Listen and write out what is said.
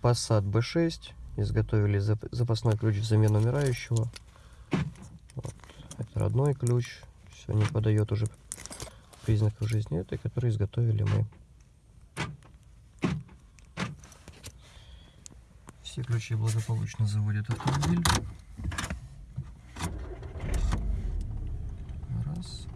Passat B6. Изготовили запасной ключ взамен умирающего. Вот. Это родной ключ. Все не подает уже признаков жизни этой, которые изготовили мы. Все ключи благополучно заводят автомобиль. Раз.